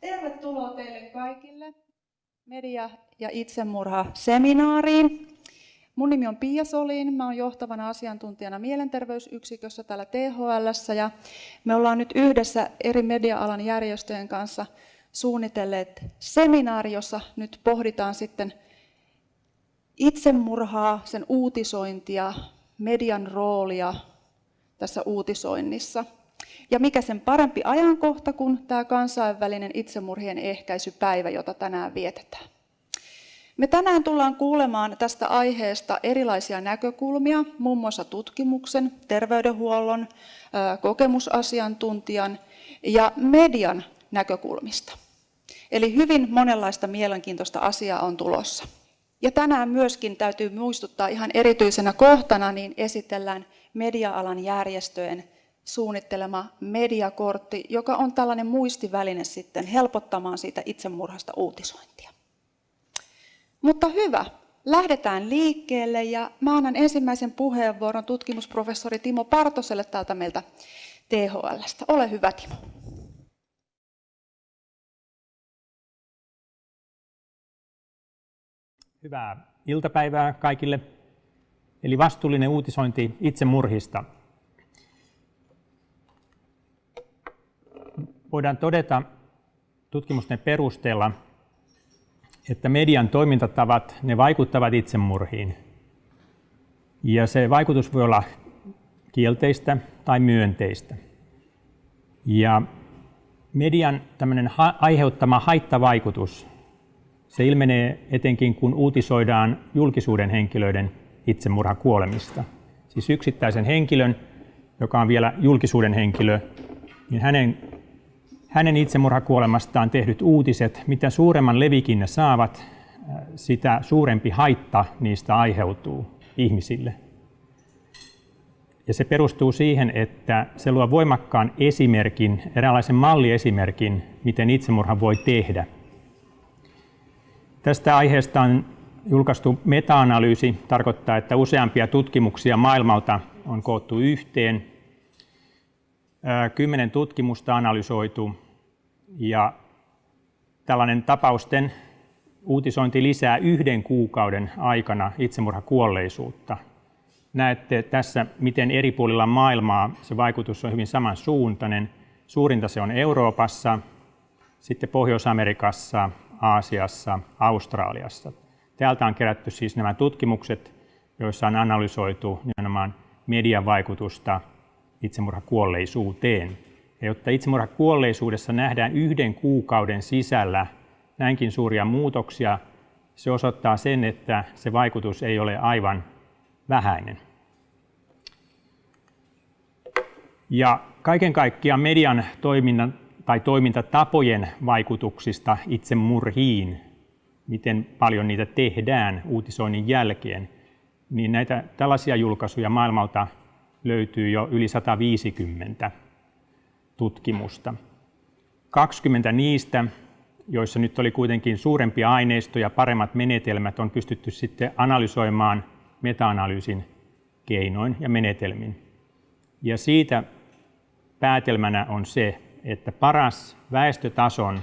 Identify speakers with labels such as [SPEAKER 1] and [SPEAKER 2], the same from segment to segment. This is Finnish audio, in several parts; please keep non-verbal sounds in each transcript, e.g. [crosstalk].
[SPEAKER 1] Tervetuloa teille kaikille media- ja itsemurha-seminaariin. Mun nimi on Pia Solin, mä oon johtavana asiantuntijana mielenterveysyksikössä täällä THLssä ja me ollaan nyt yhdessä eri media-alan järjestöjen kanssa suunnitelleet seminaari, jossa nyt pohditaan sitten itsemurhaa, sen uutisointia, median roolia tässä uutisoinnissa. Ja mikä sen parempi ajankohta kuin tämä kansainvälinen itsemurhien ehkäisypäivä, jota tänään vietetään. Me tänään tullaan kuulemaan tästä aiheesta erilaisia näkökulmia, muun muassa tutkimuksen, terveydenhuollon, kokemusasiantuntijan ja median näkökulmista. Eli hyvin monenlaista mielenkiintoista asiaa on tulossa. Ja tänään myöskin täytyy muistuttaa ihan erityisenä kohtana, niin esitellään media-alan järjestöjen suunnittelema mediakortti, joka on tällainen muistiväline sitten helpottamaan siitä itsemurhasta uutisointia. Mutta hyvä, lähdetään liikkeelle ja mä annan ensimmäisen puheenvuoron tutkimusprofessori Timo Partoselle täältä meiltä THLstä. Ole hyvä Timo.
[SPEAKER 2] Hyvää iltapäivää kaikille. Eli vastuullinen uutisointi itsemurhista. Voidaan todeta tutkimusten perusteella, että median toimintatavat ne vaikuttavat itsemurhiin. Ja se vaikutus voi olla kielteistä tai myönteistä. Ja median tämmöinen aiheuttama haittavaikutus se ilmenee etenkin, kun uutisoidaan julkisuuden henkilöiden itsemurhakuolemista. Siis yksittäisen henkilön, joka on vielä julkisuuden henkilö, niin hänen, hänen itsemurhakuolemastaan tehdyt uutiset, mitä suuremman levikin ne saavat, äh, sitä suurempi haitta niistä aiheutuu ihmisille. Ja se perustuu siihen, että se luo voimakkaan esimerkin, eräänlaisen malliesimerkin, miten itsemurha voi tehdä – Tästä aiheesta on julkaistu meta-analyysi, tarkoittaa, että useampia tutkimuksia maailmalta on koottu yhteen. Kymmenen tutkimusta analysoitu ja tällainen tapausten uutisointi lisää yhden kuukauden aikana itsemurhakuolleisuutta. Näette tässä, miten eri puolilla maailmaa se vaikutus on hyvin samansuuntainen. Suurinta se on Euroopassa, sitten Pohjois-Amerikassa, Aasiassa, Australiassa. Täältä on kerätty siis nämä tutkimukset, joissa on analysoitu nimenomaan median vaikutusta itsemurhakuolleisuuteen. Ja jotta itsemurhakuolleisuudessa nähdään yhden kuukauden sisällä näinkin suuria muutoksia, se osoittaa sen, että se vaikutus ei ole aivan vähäinen. Ja kaiken kaikkiaan median toiminnan tai toimintatapojen vaikutuksista itsemurhiin, miten paljon niitä tehdään uutisoinnin jälkeen, niin näitä tällaisia julkaisuja maailmalta löytyy jo yli 150 tutkimusta. 20 niistä, joissa nyt oli kuitenkin suurempi aineisto ja paremmat menetelmät, on pystytty sitten analysoimaan meta-analyysin keinoin ja menetelmin. Ja siitä päätelmänä on se, että paras väestötason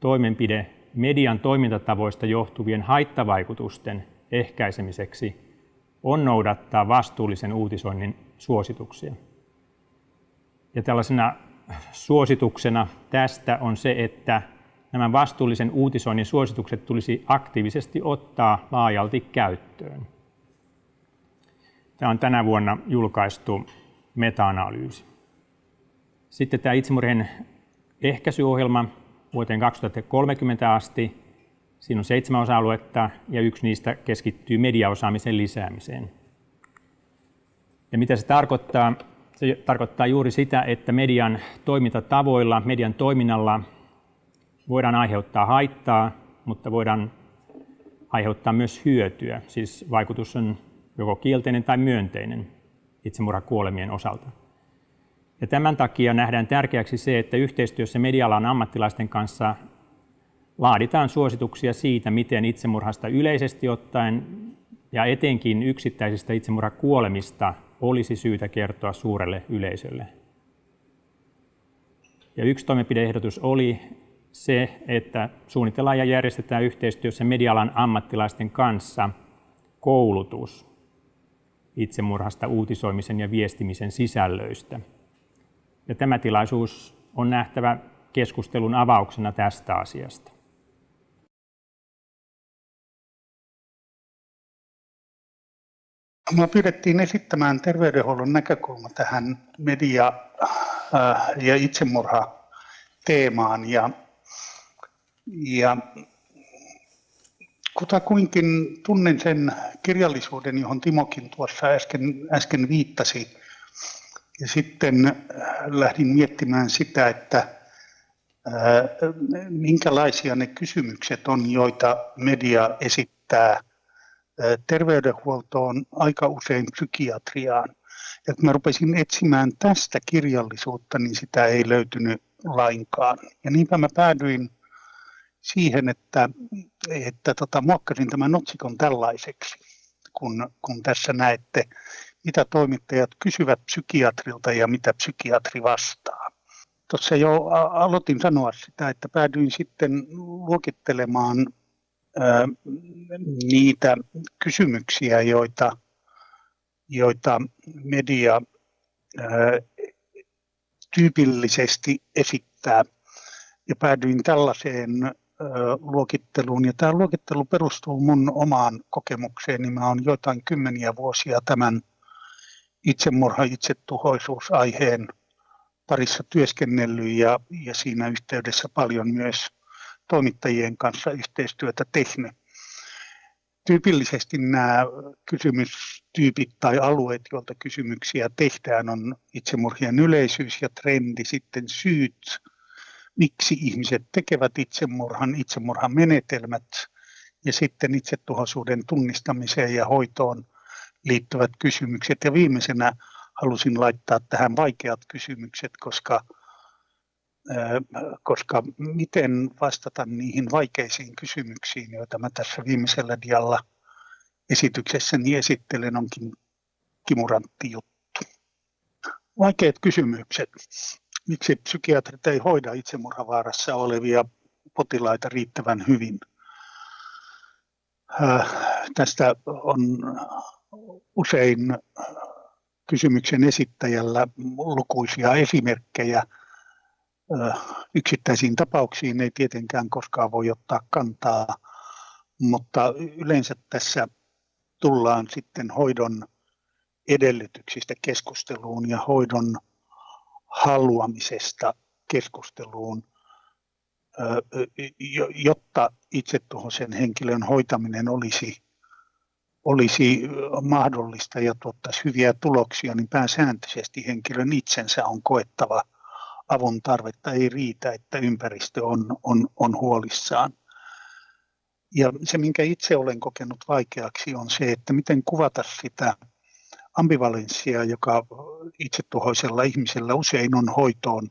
[SPEAKER 2] toimenpide median toimintatavoista johtuvien haittavaikutusten ehkäisemiseksi on noudattaa vastuullisen uutisoinnin suosituksia. Ja tällaisena suosituksena tästä on se, että nämä vastuullisen uutisoinnin suositukset tulisi aktiivisesti ottaa laajalti käyttöön. Tämä on tänä vuonna julkaistu meta-analyysi. Sitten tämä itsemurhien ehkäisyohjelma vuoteen 2030 asti. Siinä on seitsemän osa-aluetta ja yksi niistä keskittyy mediaosaamisen lisäämiseen. Ja mitä se tarkoittaa? Se tarkoittaa juuri sitä, että median toimintatavoilla, median toiminnalla voidaan aiheuttaa haittaa, mutta voidaan aiheuttaa myös hyötyä. Siis vaikutus on joko kielteinen tai myönteinen itsemurhakuolemien osalta. Ja tämän takia nähdään tärkeäksi se, että yhteistyössä medialan ammattilaisten kanssa laaditaan suosituksia siitä, miten itsemurhasta yleisesti ottaen ja etenkin yksittäisistä itsemurhakuolemista olisi syytä kertoa suurelle yleisölle. Ja yksi toimenpideehdotus oli se, että suunnitellaan ja järjestetään yhteistyössä medialan ammattilaisten kanssa koulutus itsemurhasta uutisoimisen ja viestimisen sisällöistä. Ja tämä tilaisuus on nähtävä keskustelun avauksena tästä asiasta.
[SPEAKER 3] Minua pyydettiin esittämään terveydenhuollon näkökulma tähän media- äh, ja itsemurha-teemaan. Ja, ja kutakuinkin tunnen sen kirjallisuuden, johon Timokin tuossa äsken, äsken viittasi. Ja sitten äh, lähdin miettimään sitä, että äh, minkälaisia ne kysymykset on, joita media esittää terveydenhuoltoon, aika usein psykiatriaan. Ja kun mä rupesin etsimään tästä kirjallisuutta, niin sitä ei löytynyt lainkaan. Ja niinpä mä päädyin siihen, että, että tota, muokkasin tämän otsikon tällaiseksi, kun, kun tässä näette, mitä toimittajat kysyvät psykiatrilta ja mitä psykiatri vastaa. Tuossa jo aloitin sanoa sitä, että päädyin sitten luokittelemaan niitä kysymyksiä, joita, joita media tyypillisesti esittää. Ja päädyin tällaiseen luokitteluun. Ja tämä luokittelu perustuu mun omaan kokemukseen, niin mä olen joitain kymmeniä vuosia tämän itsemurha, itsetuhoisuusaiheen parissa työskennellyt ja, ja siinä yhteydessä paljon myös toimittajien kanssa yhteistyötä tehnyt. Tyypillisesti nämä kysymystyypit tai alueet, joilta kysymyksiä tehdään, on itsemurhien yleisyys ja trendi, sitten syyt, miksi ihmiset tekevät itsemurhan, itsemurhan menetelmät ja sitten itsetuhoisuuden tunnistamiseen ja hoitoon liittyvät kysymykset. Ja viimeisenä halusin laittaa tähän vaikeat kysymykset, koska koska miten vastata niihin vaikeisiin kysymyksiin, joita mä tässä viimeisellä dialla esityksessäni esittelen, onkin kimurantti juttu. Vaikeat kysymykset. Miksi psykiatrit ei hoida itsemurhavaarassa olevia potilaita riittävän hyvin? Tästä on usein kysymyksen esittäjällä lukuisia esimerkkejä – Yksittäisiin tapauksiin ei tietenkään koskaan voi ottaa kantaa, mutta yleensä tässä tullaan sitten hoidon edellytyksistä keskusteluun ja hoidon haluamisesta keskusteluun, jotta itsetuhoisen henkilön hoitaminen olisi, olisi mahdollista ja tuottaisi hyviä tuloksia, niin pääsääntöisesti henkilön itsensä on koettava – avun tarvetta ei riitä, että ympäristö on, on, on huolissaan. Ja se, minkä itse olen kokenut vaikeaksi, on se, että miten kuvata sitä ambivalenssia, joka itsetuhoisella ihmisellä usein on hoitoon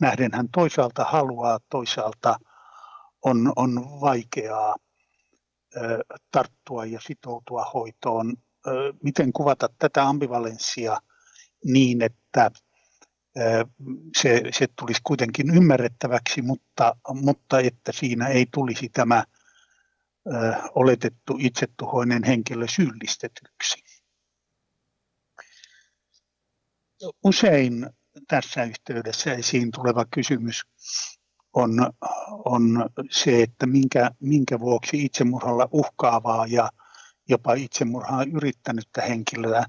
[SPEAKER 3] nähden. Hän toisaalta haluaa, toisaalta on, on vaikeaa tarttua ja sitoutua hoitoon. Miten kuvata tätä ambivalenssia niin, että se, se tulisi kuitenkin ymmärrettäväksi, mutta, mutta että siinä ei tulisi tämä oletettu itsetuhoinen henkilö syyllistetyksi. Usein tässä yhteydessä esiin tuleva kysymys on, on se, että minkä, minkä vuoksi itsemurhalla uhkaavaa ja jopa itsemurhaa yrittänyttä henkilöä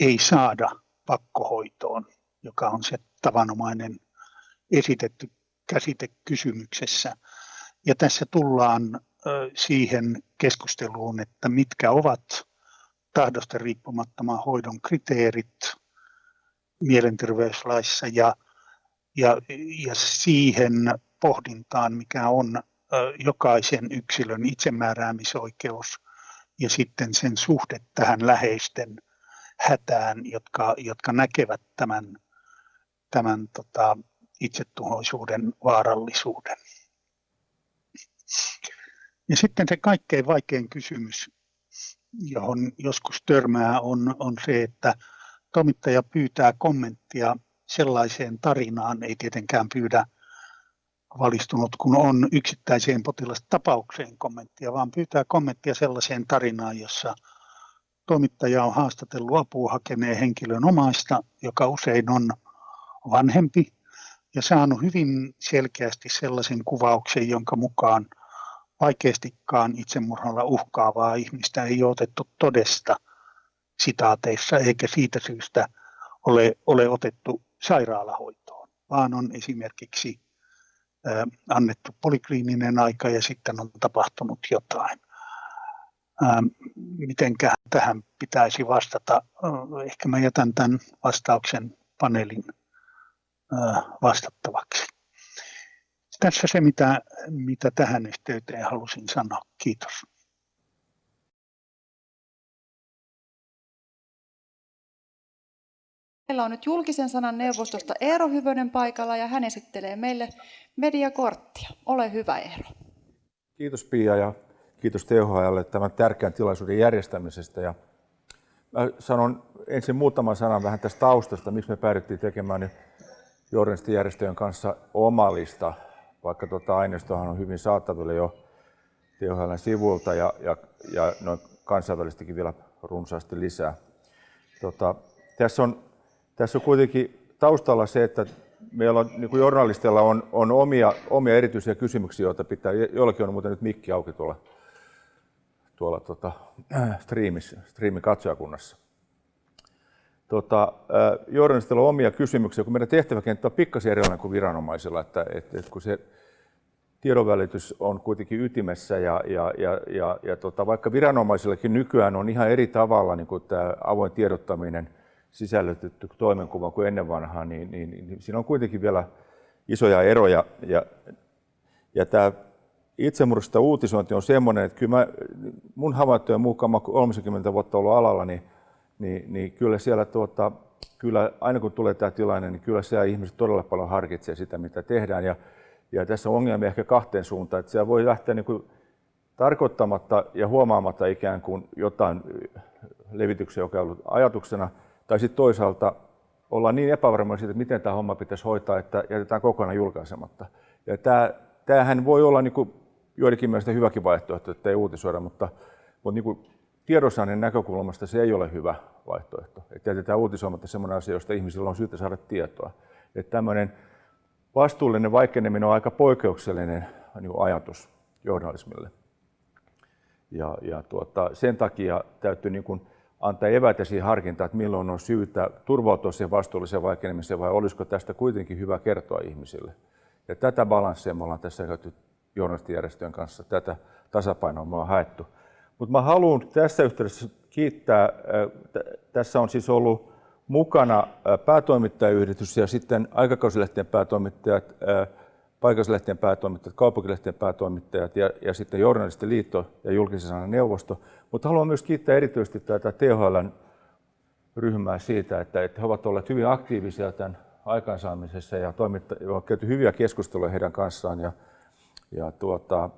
[SPEAKER 3] ei saada pakkohoitoon joka on se tavanomainen esitetty käsite kysymyksessä. Ja tässä tullaan siihen keskusteluun, että mitkä ovat tahdosta riippumattoman hoidon kriteerit mielenterveyslaissa ja, ja, ja siihen pohdintaan, mikä on jokaisen yksilön itsemääräämisoikeus ja sitten sen suhde tähän läheisten hätään, jotka, jotka näkevät tämän tämän tota, itsetuhoisuuden vaarallisuuden. Ja sitten se kaikkein vaikein kysymys, johon joskus törmää, on, on se, että toimittaja pyytää kommenttia sellaiseen tarinaan, ei tietenkään pyydä valistunut, kun on yksittäiseen potilastapaukseen kommenttia, vaan pyytää kommenttia sellaiseen tarinaan, jossa toimittaja on haastatellut apua hakeneen henkilön omaista, joka usein on vanhempi, ja saanut hyvin selkeästi sellaisen kuvauksen, jonka mukaan vaikeastikaan itsemurhalla uhkaavaa ihmistä ei otettu todesta sitaateissa, eikä siitä syystä ole, ole otettu sairaalahoitoon, vaan on esimerkiksi annettu polikliininen aika ja sitten on tapahtunut jotain. Mitenkä tähän pitäisi vastata? Ehkä mä jätän tämän vastauksen paneelin vastattavaksi. Tässä se, mitä, mitä tähän yhteyteen halusin sanoa. Kiitos.
[SPEAKER 1] Meillä on nyt julkisen sanan neuvostosta Eero Hyvönen paikalla ja hän esittelee meille mediakorttia. Ole hyvä Eero.
[SPEAKER 4] Kiitos Pia ja kiitos THLlle tämän tärkeän tilaisuuden järjestämisestä. Ja mä sanon ensin muutaman sanan vähän tästä taustasta, miksi me päädyttiin tekemään journalistijärjestöjen kanssa omalista, vaikka tuota aineistohan on hyvin saatavilla jo THLn sivulta ja, ja, ja noin kansainvälistikin vielä runsaasti lisää. Tota, tässä on tässä on kuitenkin taustalla se, että meillä on, niin kuin journalisteilla on, on omia, omia erityisiä kysymyksiä, joita pitää, jollakin on muuten nyt mikki auki tuolla, tuolla tota, [clears throat] striimissä, striimin katsojakunnassa. Tota, journalistilla on omia kysymyksiä, kun meidän tehtäväkenttä on pikkasen erilainen kuin viranomaisilla, että, että, että kun se tiedonvälitys on kuitenkin ytimessä ja, ja, ja, ja, ja tota, vaikka viranomaisillakin nykyään on ihan eri tavalla niin kuin tämä avoin tiedottaminen – sisällytetty toimenkuva kuin ennen vanhaa, niin, niin, niin siinä on kuitenkin vielä isoja eroja. Ja, ja tämä itsemurhasta uutisointi on semmoinen, että kyllä mä, mun havaintojen mukaan, mä 30 vuotta ollut alalla, niin, niin, niin kyllä siellä tuota, kyllä aina kun tulee tämä tilanne, niin kyllä siellä ihmiset todella paljon harkitsee sitä, mitä tehdään. Ja, ja tässä on ongelmia ehkä kahteen suuntaan, että siellä voi lähteä niin kuin tarkoittamatta ja huomaamatta ikään kuin jotain levityksiä, joka on ollut ajatuksena – tai sitten toisaalta ollaan niin epävarmoja siitä, että miten tämä homma pitäisi hoitaa, että jätetään kokonaan julkaisematta. Ja tämä, tämähän voi olla niin kuin joidenkin mielestä hyväkin vaihtoehto, että ei uutisoida, mutta, mutta niin kuin tiedonsaannin näkökulmasta se ei ole hyvä vaihtoehto. Että jätetään uutisoimatta sellainen asia, josta ihmisillä on syytä saada tietoa. Että tämmöinen vastuullinen vaikeneminen on aika poikkeuksellinen niin ajatus journalismille. Ja, ja tuota, sen takia täytyy niin kuin antaa eväitä siihen harkintaan, että milloin on syytä turvautua siihen vastuulliseen vaikenemiseen vai olisiko tästä kuitenkin hyvä kertoa ihmisille. Ja tätä balanssia me ollaan tässä käyty journalistijärjestöjen kanssa, tätä tasapainoa me on haettu. Mutta mä haluan tässä yhteydessä kiittää, tässä on siis ollut mukana päätoimittajayhdistys ja sitten aikakausilehtien päätoimittajat, paikallislehtien päätoimittajat, kaupunkilehtien päätoimittajat ja, ja sitten Journalistiliitto ja julkisen sanan neuvosto. Mutta haluan myös kiittää erityisesti tätä THLn ryhmää siitä, että, että he ovat olleet hyvin aktiivisia tämän aikaansaamisessa ja on käyty hyviä keskusteluja heidän kanssaan ja, ja tuota,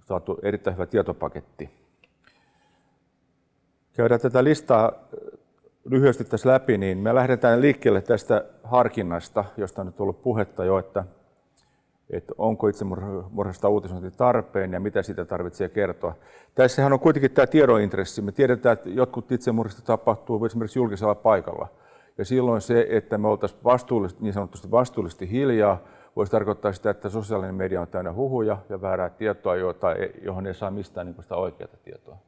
[SPEAKER 4] saatu erittäin hyvä tietopaketti. Käydään tätä listaa lyhyesti tässä läpi, niin me lähdetään liikkeelle tästä harkinnasta, josta on nyt ollut puhetta jo, että että onko itsemurhasta uutisointi tarpeen ja mitä siitä tarvitsee kertoa. Tässähän on kuitenkin tämä tiedointressi. Me tiedetään, että jotkut itsemurhista tapahtuu esimerkiksi julkisella paikalla. Ja silloin se, että me oltaisiin vastuullisesti, niin sanotusti vastuullisesti hiljaa, voisi tarkoittaa sitä, että sosiaalinen media on täynnä huhuja ja väärää tietoa, johon ei saa mistään niin sitä oikeaa tietoa.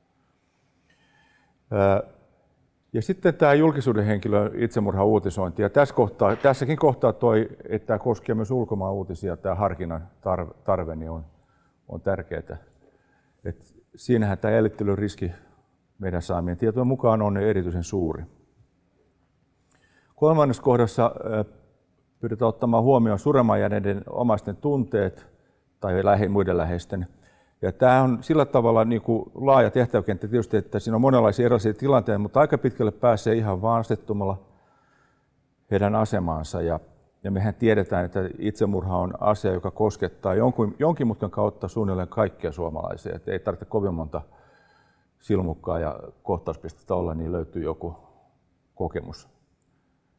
[SPEAKER 4] Ja sitten tämä julkisuuden henkilön itsemurha uutisointi. Ja tässä kohtaa, tässäkin kohtaa toi, että tämä koskee myös ulkomaan uutisia, tämä harkinnan tarve, niin on, on tärkeää. Et siinähän tämä jäljittelyn riski meidän saamien tietojen mukaan on erityisen suuri. Kolmannessa kohdassa pyritään ottamaan huomioon suremaan jääneiden omaisten tunteet tai muiden läheisten ja tämä on sillä tavalla niin kuin laaja tehtäväkenttä tietysti, että siinä on monenlaisia erilaisia tilanteita, mutta aika pitkälle pääsee ihan vaan asettumalla heidän asemaansa. Ja, ja mehän tiedetään, että itsemurha on asia, joka koskettaa jonkun, jonkin mutkan kautta suunnilleen kaikkia suomalaisia. Että ei tarvitse kovin monta silmukkaa ja kohtauspistettä olla, niin löytyy joku kokemus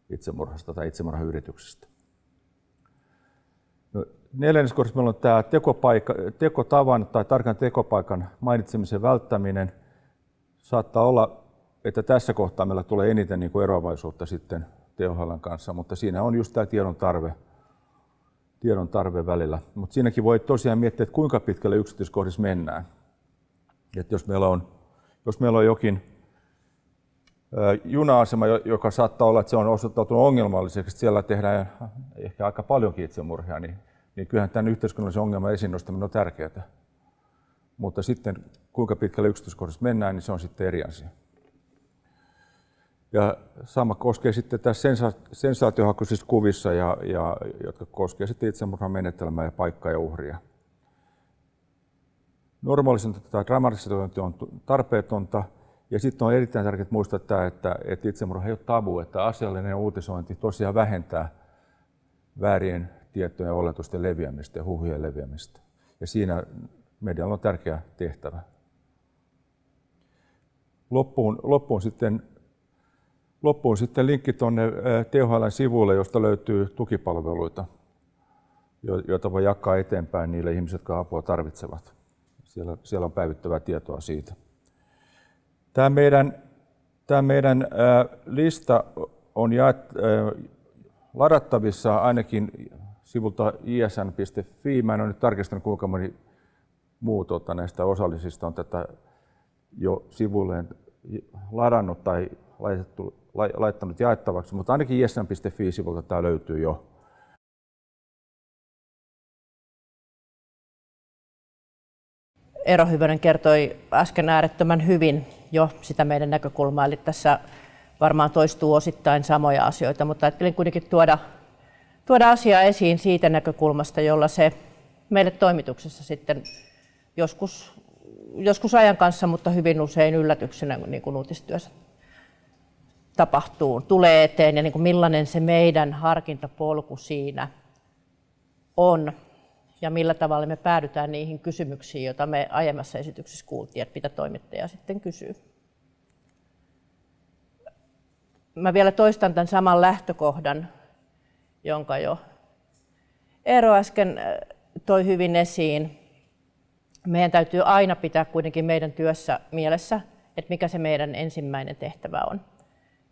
[SPEAKER 4] itsemurhasta tai itsemurhayrityksestä. Neljännes kohdassa meillä on tämä tekopaikka, tekotavan tai tarkan tekopaikan mainitsemisen välttäminen. Saattaa olla, että tässä kohtaa meillä tulee eniten niin kuin eroavaisuutta sitten THL kanssa, mutta siinä on just tämä tiedon tarve, tiedon tarve välillä. Mutta siinäkin voi tosiaan miettiä, että kuinka pitkälle yksityiskohdissa mennään. Että jos meillä on, jos meillä on jokin juna-asema, joka saattaa olla, että se on osoittautunut ongelmalliseksi, siellä tehdään ehkä aika paljonkin itsemurhia, niin, niin kyllähän tämän yhteiskunnallisen ongelman esiin nostaminen on tärkeää. Mutta sitten kuinka pitkälle yksityiskohdissa mennään, niin se on sitten eri asia. Ja sama koskee sitten tässä sensa- sensaatiohakuisissa kuvissa, ja, ja, jotka koskee sitten itsemurhan menetelmää ja paikkaa ja uhria. Normaalisentointi tai dramatisointi on tarpeetonta, ja sitten on erittäin tärkeää muistaa tämä, että, että itsemurha ei ole tabu, että asiallinen uutisointi tosiaan vähentää väärien tietojen ja oletusten leviämistä ja huhujen leviämistä. Ja siinä medialla on tärkeä tehtävä. Loppuun, loppuun, sitten, loppuun sitten linkki tuonne THL sivuille, josta löytyy tukipalveluita, joita voi jakaa eteenpäin niille ihmisille, jotka apua tarvitsevat. Siellä, siellä on päivittävää tietoa siitä. Tämä meidän, tämä meidän lista on jaet, ladattavissa ainakin sivulta isn.fi. Mä en ole nyt tarkistanut, kuinka moni muu tuota, näistä osallisista on tätä jo sivulleen ladannut tai laitettu, laittanut jaettavaksi, mutta ainakin isn.fi-sivulta tämä löytyy jo.
[SPEAKER 5] Eero Hyvönen kertoi äsken äärettömän hyvin jo sitä meidän näkökulmaa, eli tässä varmaan toistuu osittain samoja asioita, mutta ajattelin kuitenkin tuoda, tuoda asiaa esiin siitä näkökulmasta, jolla se meille toimituksessa sitten joskus, joskus ajan kanssa, mutta hyvin usein yllätyksenä niin kuin uutistyössä tapahtuu, tulee eteen ja niin kuin millainen se meidän harkintapolku siinä on ja millä tavalla me päädytään niihin kysymyksiin, joita me aiemmassa esityksessä kuultiin, että mitä toimittaja sitten kysyy. Mä vielä toistan tämän saman lähtökohdan, jonka jo Eero äsken äh, toi hyvin esiin. Meidän täytyy aina pitää kuitenkin meidän työssä mielessä, että mikä se meidän ensimmäinen tehtävä on.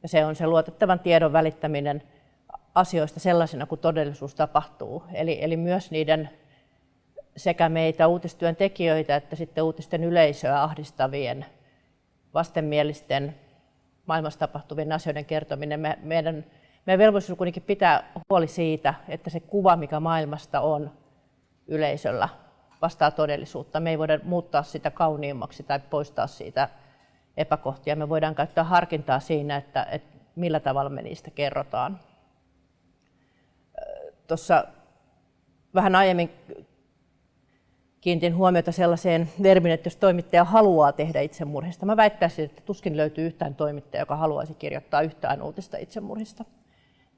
[SPEAKER 5] Ja se on se luotettavan tiedon välittäminen asioista sellaisena kuin todellisuus tapahtuu. Eli, eli myös niiden sekä meitä uutistyön tekijöitä että sitten uutisten yleisöä ahdistavien vastenmielisten maailmassa tapahtuvien asioiden kertominen. Me, meidän, meidän velvollisuus kuitenkin pitää huoli siitä, että se kuva, mikä maailmasta on yleisöllä, vastaa todellisuutta. Me ei voida muuttaa sitä kauniimmaksi tai poistaa siitä epäkohtia. Me voidaan käyttää harkintaa siinä, että, että millä tavalla me niistä kerrotaan. Tuossa vähän aiemmin kiinnitin huomiota sellaiseen verbiin, että jos toimittaja haluaa tehdä itsemurhista, mä väittäisin, että tuskin löytyy yhtään toimittajaa, joka haluaisi kirjoittaa yhtään uutista itsemurhista.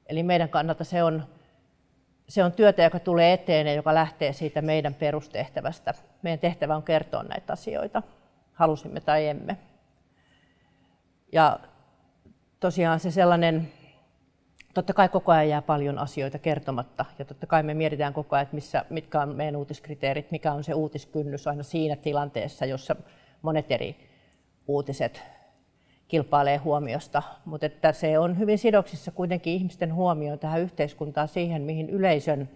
[SPEAKER 5] Eli meidän kannalta se on, se on työtä, joka tulee eteen ja joka lähtee siitä meidän perustehtävästä. Meidän tehtävä on kertoa näitä asioita, halusimme tai emme. Ja tosiaan se sellainen totta kai koko ajan jää paljon asioita kertomatta ja totta kai me mietitään koko ajan, että missä, mitkä on meidän uutiskriteerit, mikä on se uutiskynnys aina siinä tilanteessa, jossa monet eri uutiset kilpailee huomiosta, mutta että se on hyvin sidoksissa kuitenkin ihmisten huomioon tähän yhteiskuntaan siihen, mihin yleisön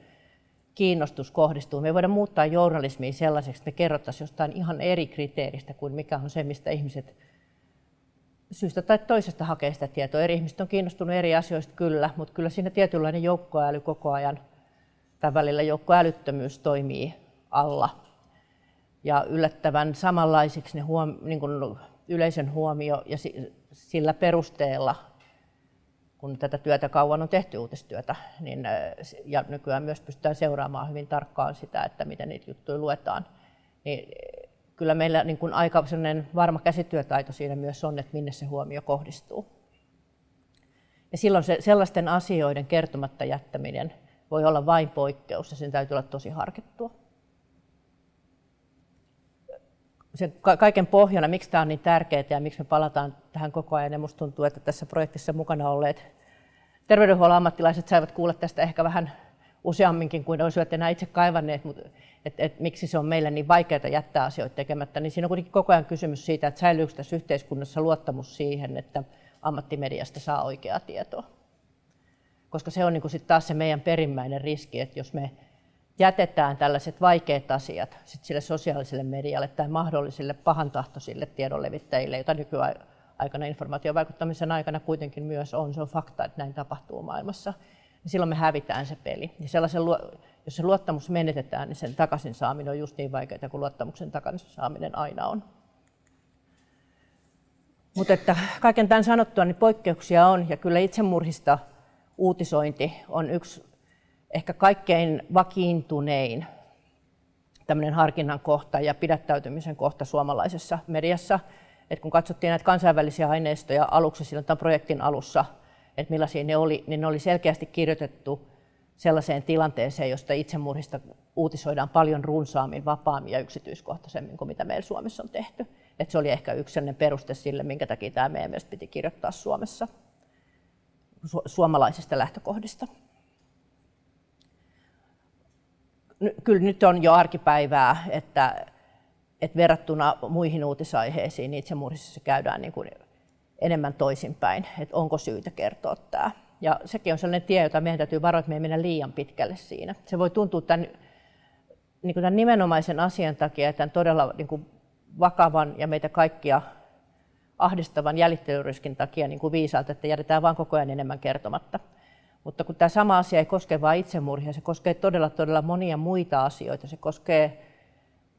[SPEAKER 5] kiinnostus kohdistuu. Me ei voida muuttaa journalismia sellaiseksi, että me kerrottaisiin jostain ihan eri kriteeristä kuin mikä on se, mistä ihmiset syystä tai toisesta hakee sitä tietoa. Eri ihmiset on kiinnostunut eri asioista kyllä, mutta kyllä siinä tietynlainen joukkoäly koko ajan, tai välillä joukkoälyttömyys toimii alla. Ja yllättävän samanlaisiksi ne huom- niin kuin yleisön huomio ja sillä perusteella, kun tätä työtä kauan on tehty uutistyötä, niin, ja nykyään myös pystytään seuraamaan hyvin tarkkaan sitä, että miten niitä juttuja luetaan, niin kyllä meillä niin kuin aika varma käsityötaito siinä myös on, että minne se huomio kohdistuu. Ja silloin se, sellaisten asioiden kertomatta jättäminen voi olla vain poikkeus ja sen täytyy olla tosi harkittua. Sen kaiken pohjana, miksi tämä on niin tärkeää ja miksi me palataan tähän koko ajan, ja minusta tuntuu, että tässä projektissa mukana olleet terveydenhuollon ammattilaiset saivat kuulla tästä ehkä vähän useamminkin kuin olisivat enää itse kaivanneet, mutta et, et, miksi se on meille niin vaikeaa jättää asioita tekemättä, niin siinä on kuitenkin koko ajan kysymys siitä, että säilyykö tässä yhteiskunnassa luottamus siihen, että ammattimediasta saa oikeaa tietoa. Koska se on niin kuin sit taas se meidän perimmäinen riski, että jos me jätetään tällaiset vaikeat asiat sit sille sosiaaliselle medialle tai mahdollisille pahantahtoisille tiedonlevittäjille, joita nykyaikana informaatiovaikuttamisen aikana kuitenkin myös on, se on fakta, että näin tapahtuu maailmassa, niin silloin me hävitään se peli. Ja sellaisen, jos se luottamus menetetään, niin sen takaisin saaminen on just niin vaikeaa kuin luottamuksen takaisin saaminen aina on. Mutta että kaiken tämän sanottua, niin poikkeuksia on, ja kyllä itsemurhista uutisointi on yksi ehkä kaikkein vakiintunein tämmöinen harkinnan kohta ja pidättäytymisen kohta suomalaisessa mediassa. Et kun katsottiin näitä kansainvälisiä aineistoja aluksi silloin tämän projektin alussa, että millaisia ne oli, niin ne oli selkeästi kirjoitettu sellaiseen tilanteeseen, josta itsemurhista uutisoidaan paljon runsaammin, vapaammin ja yksityiskohtaisemmin kuin mitä meillä Suomessa on tehty. Et se oli ehkä yksi peruste sille, minkä takia tämä meidän mielestä piti kirjoittaa Suomessa su- suomalaisista lähtökohdista. Kyllä nyt on jo arkipäivää, että, että verrattuna muihin uutisaiheisiin niin itsemurhissa käydään niin kuin enemmän toisinpäin, että onko syytä kertoa tämä. Ja sekin on sellainen tie, jota meidän täytyy varoa, että me ei mennä liian pitkälle siinä. Se voi tuntua tämän, niin kuin tämän nimenomaisen asian takia, että todella niin kuin vakavan ja meitä kaikkia ahdistavan jäljittelyryskin takia niin kuin viisaalta, että jätetään vain koko ajan enemmän kertomatta. Mutta kun tämä sama asia ei koske vain itsemurhia, se koskee todella, todella monia muita asioita. Se koskee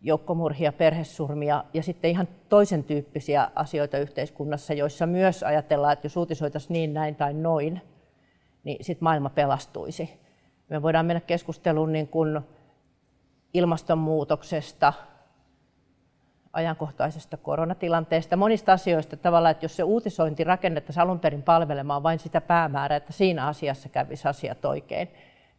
[SPEAKER 5] joukkomurhia, perhesurmia ja sitten ihan toisen tyyppisiä asioita yhteiskunnassa, joissa myös ajatellaan, että jos uutisoitaisiin niin, näin tai noin, niin sitten maailma pelastuisi. Me voidaan mennä keskusteluun niin kuin ilmastonmuutoksesta, ajankohtaisesta koronatilanteesta, monista asioista tavallaan, että jos se uutisointi rakennettaisiin alun perin palvelemaan vain sitä päämäärää, että siinä asiassa kävisi asiat oikein,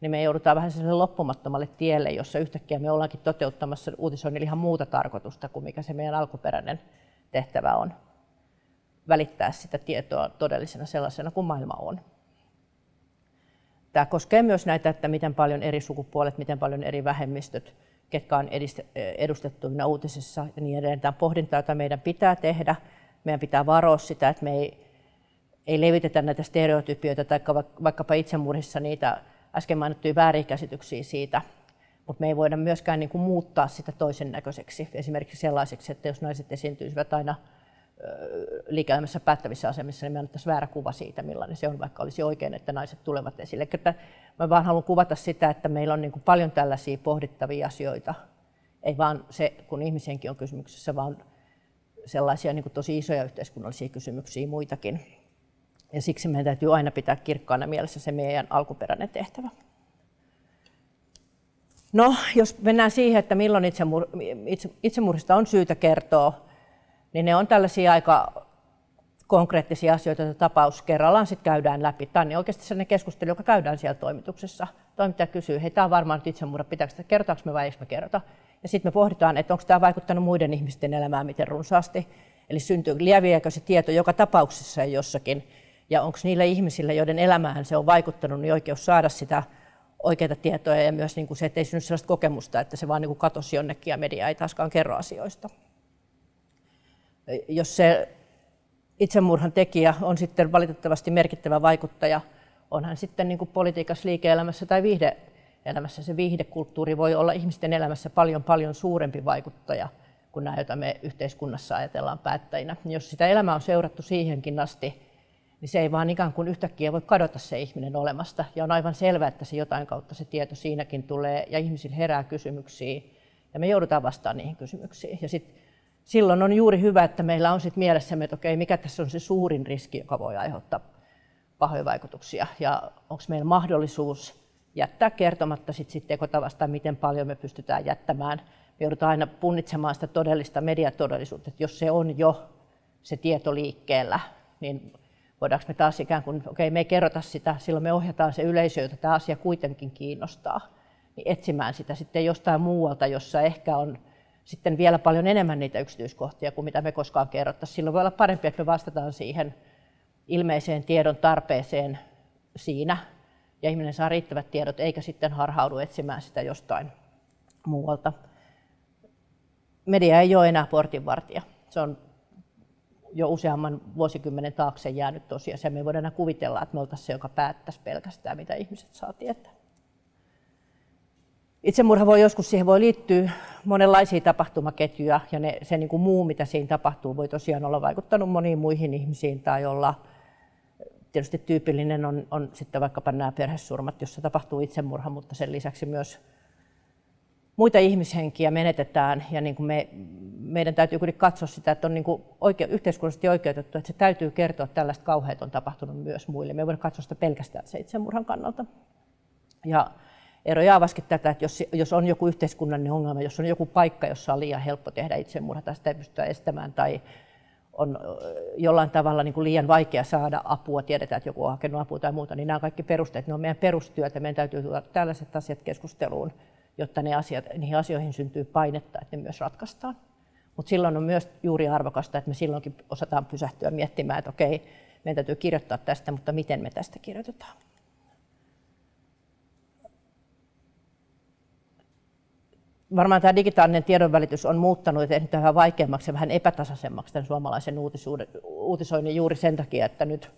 [SPEAKER 5] niin me joudutaan vähän sellaiselle loppumattomalle tielle, jossa yhtäkkiä me ollaankin toteuttamassa uutisoinnin ihan muuta tarkoitusta kuin mikä se meidän alkuperäinen tehtävä on. Välittää sitä tietoa todellisena sellaisena kuin maailma on. Tämä koskee myös näitä, että miten paljon eri sukupuolet, miten paljon eri vähemmistöt, ketkä on edustettuina uutisissa ja niin edelleen. Tämä pohdinta, jota meidän pitää tehdä. Meidän pitää varoa sitä, että me ei, ei levitetä näitä stereotypioita tai vaikkapa itsemurhissa niitä äsken mainittuja väärinkäsityksiä siitä, mutta me ei voida myöskään niin kuin muuttaa sitä toisen näköiseksi, esimerkiksi sellaiseksi, että jos naiset esiintyisivät aina liike-elämässä päättävissä asemissa, niin me annettaisiin väärä kuva siitä, millainen se on, vaikka olisi oikein, että naiset tulevat esille. Että mä vaan haluan kuvata sitä, että meillä on niin kuin paljon tällaisia pohdittavia asioita. Ei vaan se, kun ihmisenkin on kysymyksessä, vaan sellaisia niin kuin tosi isoja yhteiskunnallisia kysymyksiä muitakin. Ja siksi meidän täytyy aina pitää kirkkaana mielessä se meidän alkuperäinen tehtävä. No, jos mennään siihen, että milloin itsemur- itsemurhista on syytä kertoa, niin ne on tällaisia aika konkreettisia asioita, joita tapaus kerrallaan sitten käydään läpi. Tämä on niin oikeasti sellainen keskustelu, joka käydään siellä toimituksessa. Toimittaja kysyy, hei tämä on varmaan nyt itsemurha, pitääkö sitä kertoa me vai eikö me kerrota. Ja sitten me pohditaan, että onko tämä vaikuttanut muiden ihmisten elämään miten runsaasti. Eli syntyy, lieviääkö se tieto joka tapauksessa jossakin. Ja onko niillä ihmisillä, joiden elämään se on vaikuttanut, niin oikeus saada sitä oikeita tietoja ja myös niin kuin se, että ei synny sellaista kokemusta, että se vaan niin kuin katosi jonnekin ja media ei taaskaan kerro asioista jos se itsemurhan tekijä on sitten valitettavasti merkittävä vaikuttaja, on hän sitten niin kuin politiikassa, liike-elämässä tai viihde-elämässä. Se viihdekulttuuri voi olla ihmisten elämässä paljon paljon suurempi vaikuttaja kuin nämä, joita me yhteiskunnassa ajatellaan päättäjinä. Jos sitä elämää on seurattu siihenkin asti, niin se ei vaan ikään kuin yhtäkkiä voi kadota se ihminen olemasta. Ja on aivan selvää, että se jotain kautta se tieto siinäkin tulee ja ihmisillä herää kysymyksiä ja me joudutaan vastaamaan niihin kysymyksiin. Ja sitten silloin on juuri hyvä, että meillä on sit mielessämme, että okei, mikä tässä on se suurin riski, joka voi aiheuttaa pahoja vaikutuksia, ja onko meillä mahdollisuus jättää kertomatta sit, sit tekotavasta, miten paljon me pystytään jättämään. Me joudutaan aina punnitsemaan sitä todellista mediatodellisuutta, että jos se on jo se tieto liikkeellä, niin voidaanko me taas ikään kuin, okei, me ei kerrota sitä, silloin me ohjataan se yleisö, jota tämä asia kuitenkin kiinnostaa, niin etsimään sitä sitten jostain muualta, jossa ehkä on sitten vielä paljon enemmän niitä yksityiskohtia kuin mitä me koskaan kerrottaisiin. Silloin voi olla parempi, että me vastataan siihen ilmeiseen tiedon tarpeeseen siinä ja ihminen saa riittävät tiedot eikä sitten harhaudu etsimään sitä jostain muualta. Media ei ole enää portinvartija. Se on jo useamman vuosikymmenen taakse jäänyt tosiasia. Me ei voida enää kuvitella, että me oltaisiin se, joka päättäisi pelkästään, mitä ihmiset saa tietää. Itsemurha voi joskus, siihen voi liittyä monenlaisia tapahtumaketjuja ja ne, se niin kuin muu, mitä siinä tapahtuu, voi tosiaan olla vaikuttanut moniin muihin ihmisiin tai olla tietysti tyypillinen on, on sitten vaikkapa nämä perhesurmat, jossa tapahtuu itsemurha, mutta sen lisäksi myös muita ihmishenkiä menetetään ja niin kuin me, meidän täytyy kuitenkin katsoa sitä, että on niin kuin oike, yhteiskunnallisesti oikeutettu, että se täytyy kertoa, että tällaista kauheat on tapahtunut myös muille. Me ei voida katsoa sitä pelkästään se itsemurhan kannalta. Ja Eero Jaavaskin tätä, että jos, jos on joku yhteiskunnallinen ongelma, jos on joku paikka, jossa on liian helppo tehdä itsemurha tai sitä ei pystytä estämään tai on jollain tavalla niin kuin liian vaikea saada apua, tiedetään, että joku on hakenut apua tai muuta, niin nämä kaikki perusteet, ne on meidän perustyötä, meidän täytyy tuoda tällaiset asiat keskusteluun, jotta ne asiat, niihin asioihin syntyy painetta, että ne myös ratkaistaan. Mutta silloin on myös juuri arvokasta, että me silloinkin osataan pysähtyä miettimään, että okei, meidän täytyy kirjoittaa tästä, mutta miten me tästä kirjoitetaan. Varmaan tämä digitaalinen tiedonvälitys on muuttanut ja tehnyt vähän vaikeammaksi ja vähän epätasaisemmaksi tämän suomalaisen uutisoinnin juuri sen takia, että nyt,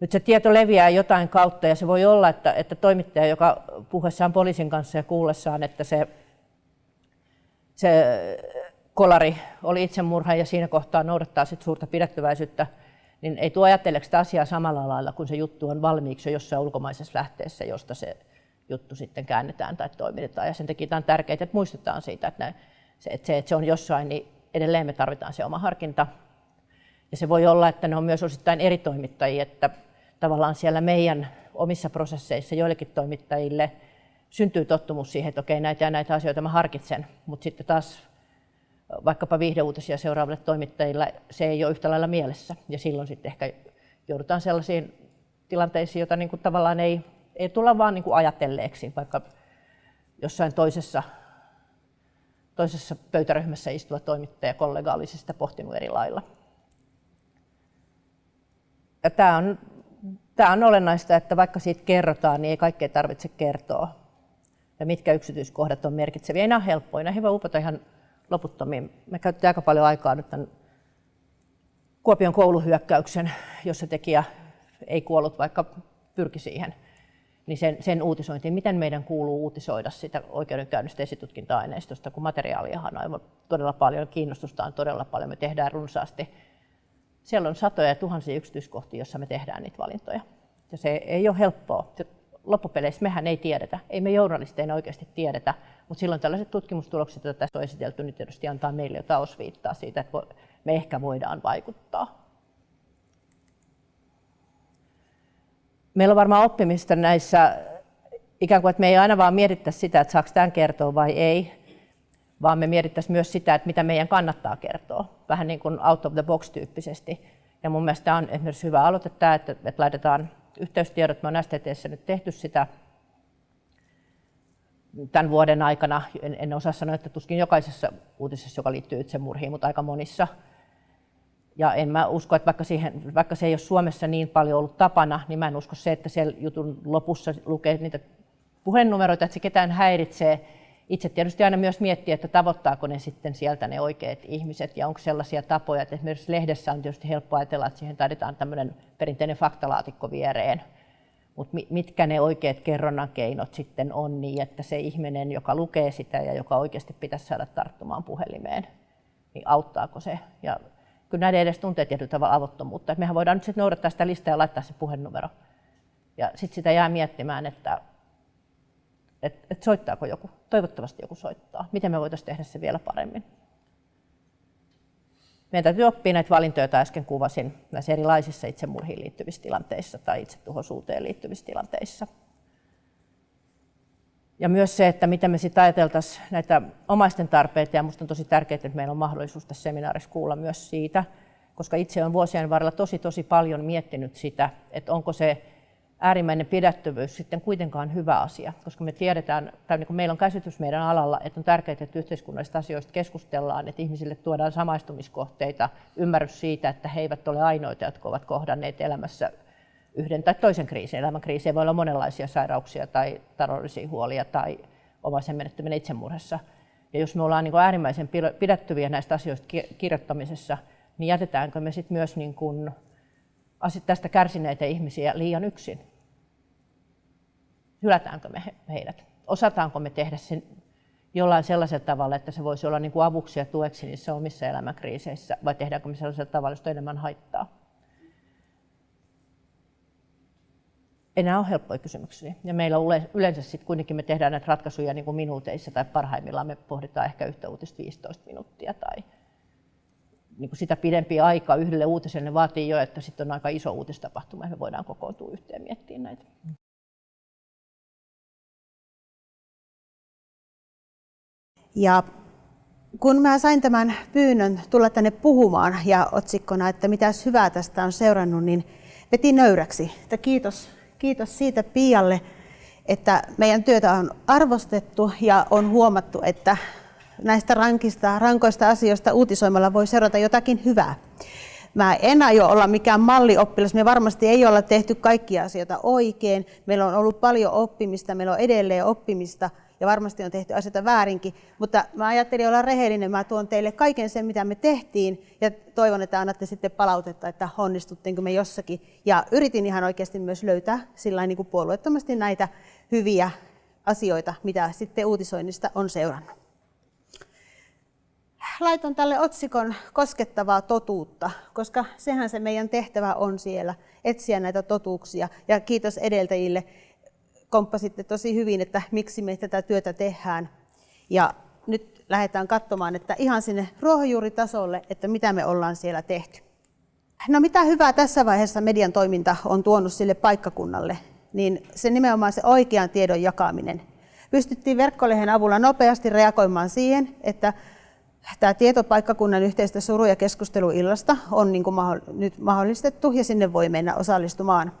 [SPEAKER 5] nyt se tieto leviää jotain kautta ja se voi olla, että, että toimittaja, joka puhuessaan poliisin kanssa ja kuullessaan, että se, se kolari oli itsemurha ja siinä kohtaa noudattaa sit suurta pidättyväisyyttä, niin ei tuo ajatteleeko sitä asiaa samalla lailla, kun se juttu on valmiiksi jo jossain ulkomaisessa lähteessä, josta se juttu sitten käännetään tai toimitetaan. Ja sen takia tämä on tärkeää, että muistetaan siitä, että, ne, se, että, se, että se on jossain, niin edelleen me tarvitaan se oma harkinta. Ja se voi olla, että ne on myös osittain eri toimittajia, että tavallaan siellä meidän omissa prosesseissa joillekin toimittajille syntyy tottumus siihen, että okei, näitä ja näitä asioita mä harkitsen, mutta sitten taas vaikkapa viihdeuutisia seuraaville toimittajille se ei ole yhtä lailla mielessä. Ja silloin sitten ehkä joudutaan sellaisiin tilanteisiin, joita niin kuin tavallaan ei ei tulla vaan niin kuin ajatelleeksi, vaikka jossain toisessa, toisessa pöytäryhmässä istuva toimittaja kollega olisi sitä pohtinut eri lailla. Ja tämä, on, tämä on olennaista, että vaikka siitä kerrotaan, niin ei kaikkea tarvitse kertoa. Ja mitkä yksityiskohdat on merkitseviä. Ei nämä ole helppoja, nämä hyvä upota ihan loputtomiin. Me käytetään aika paljon aikaa nyt tämän Kuopion kouluhyökkäyksen, jossa tekijä ei kuollut, vaikka pyrki siihen – niin sen, sen uutisointiin, miten meidän kuuluu uutisoida sitä oikeudenkäynnistä esitutkinta-aineistosta, kun materiaaliahan on aivan todella paljon, kiinnostusta on todella paljon, me tehdään runsaasti. Siellä on satoja ja tuhansia yksityiskohtia, joissa me tehdään niitä valintoja. Ja se ei ole helppoa. Loppupeleissä mehän ei tiedetä, ei me journalisteina oikeasti tiedetä, mutta silloin tällaiset tutkimustulokset, joita tässä on esitelty, niin tietysti antaa meille jotain osviittaa siitä, että me ehkä voidaan vaikuttaa. Meillä on varmaan oppimista näissä, ikään kuin, että me ei aina vaan mietittäisi sitä, että saako tämän kertoa vai ei, vaan me mietittäisiin myös sitä, että mitä meidän kannattaa kertoa, vähän niin kuin out of the box tyyppisesti. Ja mun mielestä on esimerkiksi hyvä aloite tämä, että, että laitetaan yhteystiedot. Me on STTssä nyt tehty sitä tämän vuoden aikana. En, en osaa sanoa, että tuskin jokaisessa uutisessa, joka liittyy itsemurhiin, mutta aika monissa ja en mä usko, että vaikka, siihen, vaikka se ei ole Suomessa niin paljon ollut tapana, niin mä en usko se, että siellä jutun lopussa lukee niitä puhenumeroita, että se ketään häiritsee. Itse tietysti aina myös miettiä, että tavoittaako ne sitten sieltä ne oikeat ihmiset ja onko sellaisia tapoja, että esimerkiksi lehdessä on tietysti helppo ajatella, että siihen taidetaan tämmöinen perinteinen faktalaatikko viereen. Mutta mitkä ne oikeat kerronnan keinot sitten on niin, että se ihminen, joka lukee sitä ja joka oikeasti pitäisi saada tarttumaan puhelimeen, niin auttaako se? Ja kyllä näiden edes tuntee tietyllä tavalla avottomuutta. Et mehän voidaan nyt sitten noudattaa sitä listaa ja laittaa se puhennumero. Ja sitten sitä jää miettimään, että et, et soittaako joku. Toivottavasti joku soittaa. Miten me voitaisiin tehdä se vielä paremmin. Meidän täytyy oppia näitä valintoja, joita äsken kuvasin näissä erilaisissa itsemurhiin liittyvissä tilanteissa tai itsetuhoisuuteen liittyvissä tilanteissa. Ja myös se, että miten me sitten ajateltaisiin näitä omaisten tarpeita, ja minusta on tosi tärkeää, että meillä on mahdollisuus tässä seminaarissa kuulla myös siitä, koska itse olen vuosien varrella tosi tosi paljon miettinyt sitä, että onko se äärimmäinen pidättyvyys sitten kuitenkaan hyvä asia, koska me tiedetään, tai niin kuin meillä on käsitys meidän alalla, että on tärkeää, että yhteiskunnallisista asioista keskustellaan, että ihmisille tuodaan samaistumiskohteita, ymmärrys siitä, että he eivät ole ainoita, jotka ovat kohdanneet elämässä yhden tai toisen kriisin. Elämänkriisejä voi olla monenlaisia sairauksia tai taloudellisia huolia tai omaisen menettäminen itsemurhassa. Ja jos me ollaan niin kuin äärimmäisen pidättyviä näistä asioista kirjoittamisessa, niin jätetäänkö me sitten myös niin kuin tästä kärsineitä ihmisiä liian yksin? Hylätäänkö me heidät? Osataanko me tehdä sen jollain sellaisella tavalla, että se voisi olla niin kuin avuksi ja tueksi niissä omissa elämänkriiseissä, vai tehdäänkö me sellaisella tavalla, josta enemmän haittaa? Enää on helppoja kysymyksiä. Ja meillä yleensä sitten kuitenkin me tehdään näitä ratkaisuja niin kuin minuuteissa tai parhaimmillaan me pohditaan ehkä yhtä uutista 15 minuuttia tai niin kuin sitä pidempi aika yhdelle uutiselle vaatii jo, että sitten on aika iso uutistapahtuma ja me voidaan kokoontua yhteen miettiä näitä.
[SPEAKER 6] Ja kun mä sain tämän pyynnön tulla tänne puhumaan ja otsikkona, että mitä hyvää tästä on seurannut, niin veti nöyräksi. Että kiitos, kiitos siitä Pialle, että meidän työtä on arvostettu ja on huomattu, että näistä rankista, rankoista asioista uutisoimalla voi seurata jotakin hyvää. Mä en aio olla mikään mallioppilas. Me varmasti ei olla tehty kaikkia asioita oikein. Meillä on ollut paljon oppimista, meillä on edelleen oppimista ja varmasti on tehty asioita väärinkin. Mutta mä ajattelin olla rehellinen. Mä tuon teille kaiken sen, mitä me tehtiin ja toivon, että annatte sitten palautetta, että onnistuttiinko me jossakin. Ja yritin ihan oikeasti myös löytää sillä niin kuin puolueettomasti näitä hyviä asioita, mitä sitten uutisoinnista on seurannut laitan tälle otsikon koskettavaa totuutta, koska sehän se meidän tehtävä on siellä, etsiä näitä totuuksia. Ja kiitos edeltäjille, komppasitte tosi hyvin, että miksi me tätä työtä tehdään. Ja nyt lähdetään katsomaan, että ihan sinne ruohonjuuritasolle, että mitä me ollaan siellä tehty. No mitä hyvää tässä vaiheessa median toiminta on tuonut sille paikkakunnalle, niin se nimenomaan se oikean tiedon jakaminen. Pystyttiin verkkolehen avulla nopeasti reagoimaan siihen, että Tämä tietopaikkakunnan yhteistä suru- ja keskusteluillasta on niin kuin nyt mahdollistettu ja sinne voi mennä osallistumaan.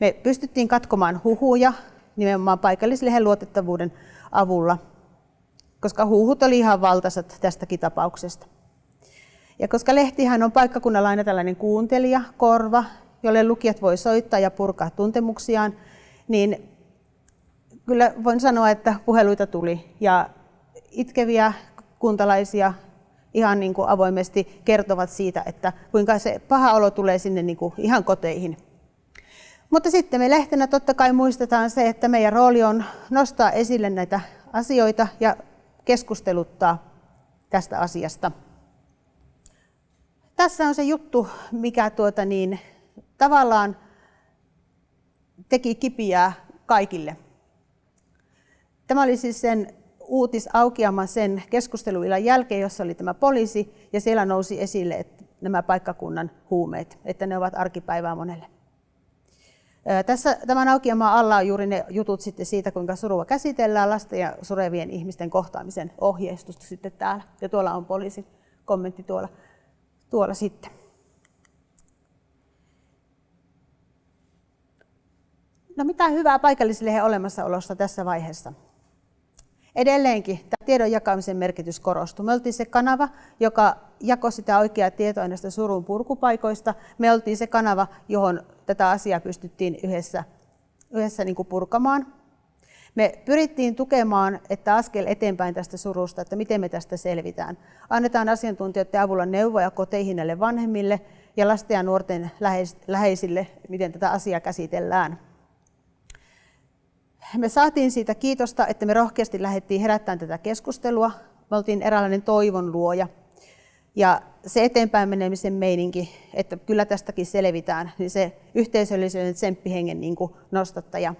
[SPEAKER 6] Me pystyttiin katkomaan huhuja nimenomaan paikallislehen luotettavuuden avulla, koska huhut oli ihan valtaisat tästäkin tapauksesta. Ja koska lehtihän on paikkakunnalla aina tällainen kuuntelija, korva, jolle lukijat voi soittaa ja purkaa tuntemuksiaan, niin kyllä voin sanoa, että puheluita tuli ja itkeviä kuntalaisia ihan niin kuin avoimesti kertovat siitä, että kuinka se paha olo tulee sinne niin kuin ihan koteihin. Mutta sitten me lehtenä totta kai muistetaan se, että meidän rooli on nostaa esille näitä asioita ja keskusteluttaa tästä asiasta. Tässä on se juttu, mikä tuota niin, tavallaan teki kipiää kaikille. Tämä oli siis sen uutisaukeama sen keskusteluillan jälkeen, jossa oli tämä poliisi, ja siellä nousi esille että nämä paikkakunnan huumeet, että ne ovat arkipäivää monelle. Tässä tämän aukeamaan alla on juuri ne jutut sitten siitä, kuinka surua käsitellään, lasten ja surevien ihmisten kohtaamisen ohjeistusta sitten täällä. Ja tuolla on poliisin kommentti tuolla, tuolla sitten. No mitä hyvää paikallislehen olemassaolosta tässä vaiheessa? Edelleenkin tämä tiedon jakamisen merkitys korostui. Me oltiin se kanava, joka jakoi sitä oikeaa tietoa näistä surun purkupaikoista. Me oltiin se kanava, johon tätä asiaa pystyttiin yhdessä, yhdessä niin kuin purkamaan. Me pyrittiin tukemaan, että askel eteenpäin tästä surusta, että miten me tästä selvitään. Annetaan asiantuntijoiden avulla neuvoja koteihin näille vanhemmille ja lasten ja nuorten läheisille, miten tätä asiaa käsitellään me saatiin siitä kiitosta, että me rohkeasti lähdettiin herättämään tätä keskustelua. Me oltiin eräänlainen toivon luoja. Ja se eteenpäin menemisen meininki, että kyllä tästäkin selvitään, niin se yhteisöllisen tsemppihengen niin kuin nostattaja.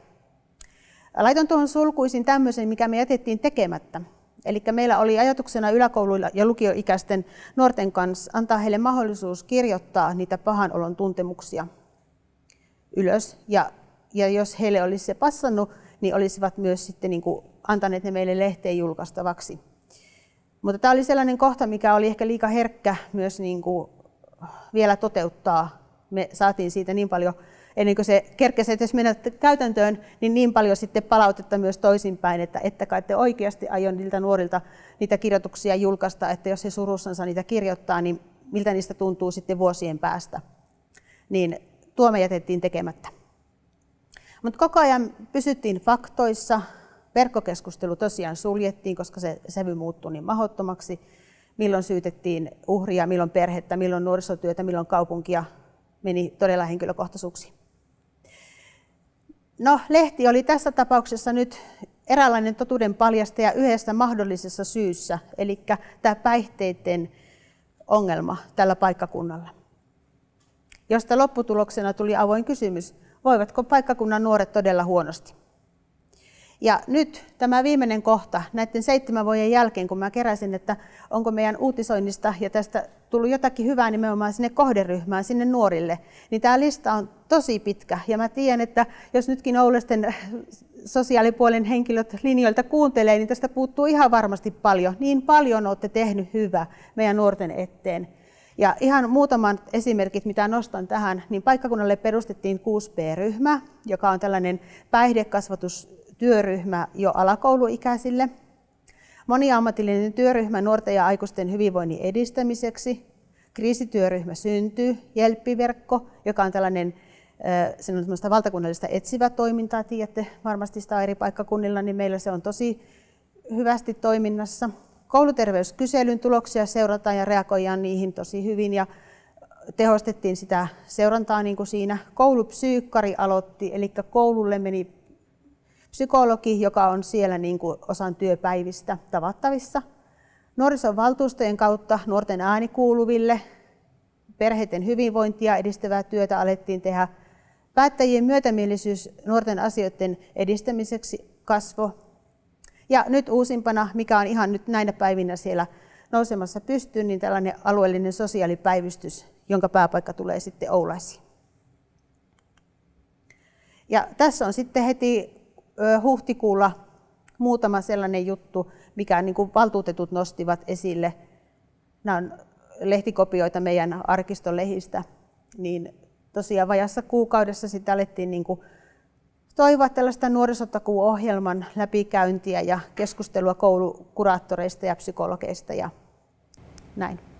[SPEAKER 6] Laitan tuohon sulkuisin tämmöisen, mikä me jätettiin tekemättä. Eli meillä oli ajatuksena yläkouluilla ja lukioikäisten nuorten kanssa antaa heille mahdollisuus kirjoittaa niitä pahan olon tuntemuksia ylös. Ja, ja jos heille olisi se passannut, niin olisivat myös sitten niin kuin antaneet ne meille lehteen julkaistavaksi. Mutta tämä oli sellainen kohta, mikä oli ehkä liika herkkä myös niin kuin vielä toteuttaa. Me saatiin siitä niin paljon, ennen kuin se kerkesi edes mennä käytäntöön, niin niin paljon sitten palautetta myös toisinpäin, että että kai te oikeasti aion niiltä nuorilta niitä kirjoituksia julkaista, että jos he surussansa niitä kirjoittaa, niin miltä niistä tuntuu sitten vuosien päästä. Niin tuo me jätettiin tekemättä. Mutta koko ajan pysyttiin faktoissa. Verkkokeskustelu tosiaan suljettiin, koska se sävy muuttui niin mahdottomaksi. Milloin syytettiin uhria, milloin perhettä, milloin nuorisotyötä, milloin kaupunkia. Meni todella henkilökohtaisuuksiin. No, lehti oli tässä tapauksessa nyt eräänlainen totuuden paljastaja yhdessä mahdollisessa syyssä, eli tämä päihteiden ongelma tällä paikkakunnalla. Josta lopputuloksena tuli avoin kysymys, voivatko paikkakunnan nuoret todella huonosti. Ja nyt tämä viimeinen kohta, näiden seitsemän vuoden jälkeen, kun mä keräsin, että onko meidän uutisoinnista ja tästä tullut jotakin hyvää nimenomaan sinne kohderyhmään, sinne nuorille, niin tämä lista on tosi pitkä. Ja mä tiedän, että jos nytkin Oulaisten sosiaalipuolen henkilöt linjoilta kuuntelee, niin tästä puuttuu ihan varmasti paljon. Niin paljon olette tehnyt hyvää meidän nuorten eteen. Ja ihan muutaman esimerkit, mitä nostan tähän, niin paikkakunnalle perustettiin 6B-ryhmä, joka on tällainen päihdekasvatustyöryhmä jo alakouluikäisille. Moniammatillinen työryhmä nuorten ja aikuisten hyvinvoinnin edistämiseksi. Kriisityöryhmä syntyy, Jelppiverkko, joka on tällainen se on valtakunnallista etsivää toimintaa, tiedätte varmasti sitä eri paikkakunnilla, niin meillä se on tosi hyvästi toiminnassa. Kouluterveyskyselyn tuloksia seurataan ja reagoidaan niihin tosi hyvin ja tehostettiin sitä seurantaa niin kuin siinä. Koulupsyykkari aloitti, eli koululle meni psykologi, joka on siellä niin kuin osan työpäivistä tavattavissa. Nuorison valtuustojen kautta nuorten ääni kuuluville, perheiden hyvinvointia edistävää työtä alettiin tehdä. Päättäjien myötämielisyys nuorten asioiden edistämiseksi kasvo. Ja nyt uusimpana, mikä on ihan nyt näinä päivinä siellä nousemassa pystyyn, niin tällainen alueellinen sosiaalipäivystys, jonka pääpaikka tulee sitten Oulaisiin. Ja tässä on sitten heti huhtikuulla muutama sellainen juttu, mikä niin kuin valtuutetut nostivat esille. Nämä on lehtikopioita meidän arkiston lehistä, niin tosiaan vajassa kuukaudessa sitten alettiin niin kuin toivoa tällaista nuorisotakuuohjelman läpikäyntiä ja keskustelua koulukuraattoreista ja psykologeista ja näin.